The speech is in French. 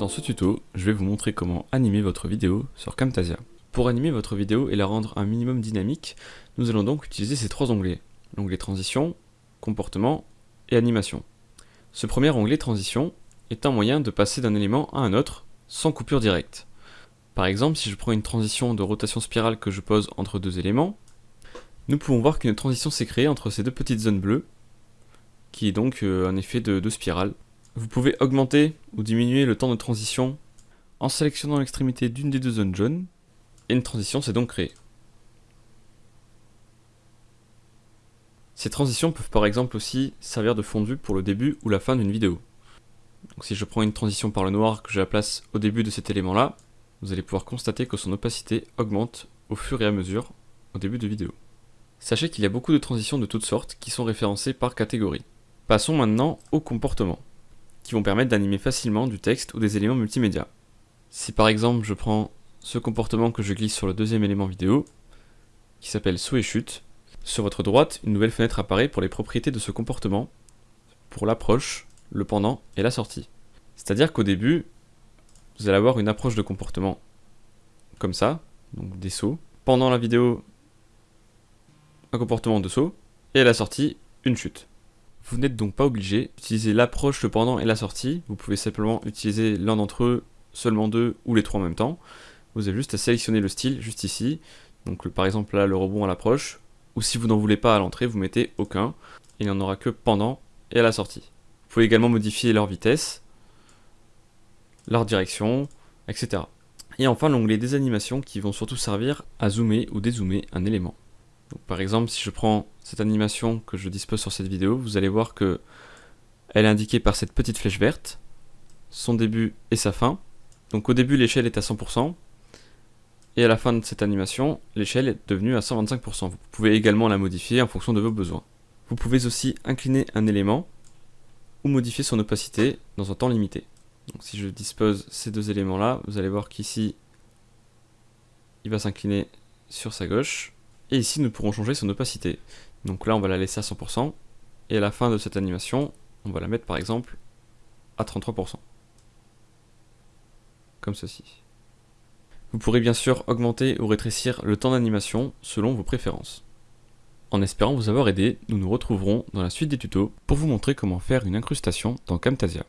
Dans ce tuto, je vais vous montrer comment animer votre vidéo sur Camtasia. Pour animer votre vidéo et la rendre un minimum dynamique, nous allons donc utiliser ces trois onglets. L'onglet Transition, Comportement et Animation. Ce premier onglet Transition est un moyen de passer d'un élément à un autre sans coupure directe. Par exemple, si je prends une transition de rotation spirale que je pose entre deux éléments, nous pouvons voir qu'une transition s'est créée entre ces deux petites zones bleues, qui est donc euh, un effet de, de spirale. Vous pouvez augmenter ou diminuer le temps de transition en sélectionnant l'extrémité d'une des deux zones jaunes, et une transition s'est donc créée. Ces transitions peuvent par exemple aussi servir de fondu pour le début ou la fin d'une vidéo. Donc si je prends une transition par le noir que je la place au début de cet élément là, vous allez pouvoir constater que son opacité augmente au fur et à mesure au début de vidéo. Sachez qu'il y a beaucoup de transitions de toutes sortes qui sont référencées par catégorie. Passons maintenant au comportement, qui vont permettre d'animer facilement du texte ou des éléments multimédia. Si par exemple je prends ce comportement que je glisse sur le deuxième élément vidéo, qui s'appelle saut et chute, sur votre droite, une nouvelle fenêtre apparaît pour les propriétés de ce comportement, pour l'approche, le pendant et la sortie. C'est-à-dire qu'au début, vous allez avoir une approche de comportement comme ça, donc des sauts. Pendant la vidéo, un comportement de saut, et à la sortie, une chute. Vous n'êtes donc pas obligé d'utiliser l'approche, le pendant et la sortie, vous pouvez simplement utiliser l'un d'entre eux, seulement deux ou les trois en même temps. Vous avez juste à sélectionner le style juste ici, donc par exemple là le rebond à l'approche, ou si vous n'en voulez pas à l'entrée, vous mettez aucun, il n'y en aura que pendant et à la sortie. Vous pouvez également modifier leur vitesse, leur direction, etc. Et enfin l'onglet des animations qui vont surtout servir à zoomer ou dézoomer un élément. Par exemple, si je prends cette animation que je dispose sur cette vidéo, vous allez voir que elle est indiquée par cette petite flèche verte, son début et sa fin. Donc au début l'échelle est à 100%, et à la fin de cette animation, l'échelle est devenue à 125%. Vous pouvez également la modifier en fonction de vos besoins. Vous pouvez aussi incliner un élément, ou modifier son opacité dans un temps limité. Donc si je dispose ces deux éléments là, vous allez voir qu'ici, il va s'incliner sur sa gauche, et ici, nous pourrons changer son opacité. Donc là, on va la laisser à 100%. Et à la fin de cette animation, on va la mettre par exemple à 33%. Comme ceci. Vous pourrez bien sûr augmenter ou rétrécir le temps d'animation selon vos préférences. En espérant vous avoir aidé, nous nous retrouverons dans la suite des tutos pour vous montrer comment faire une incrustation dans Camtasia.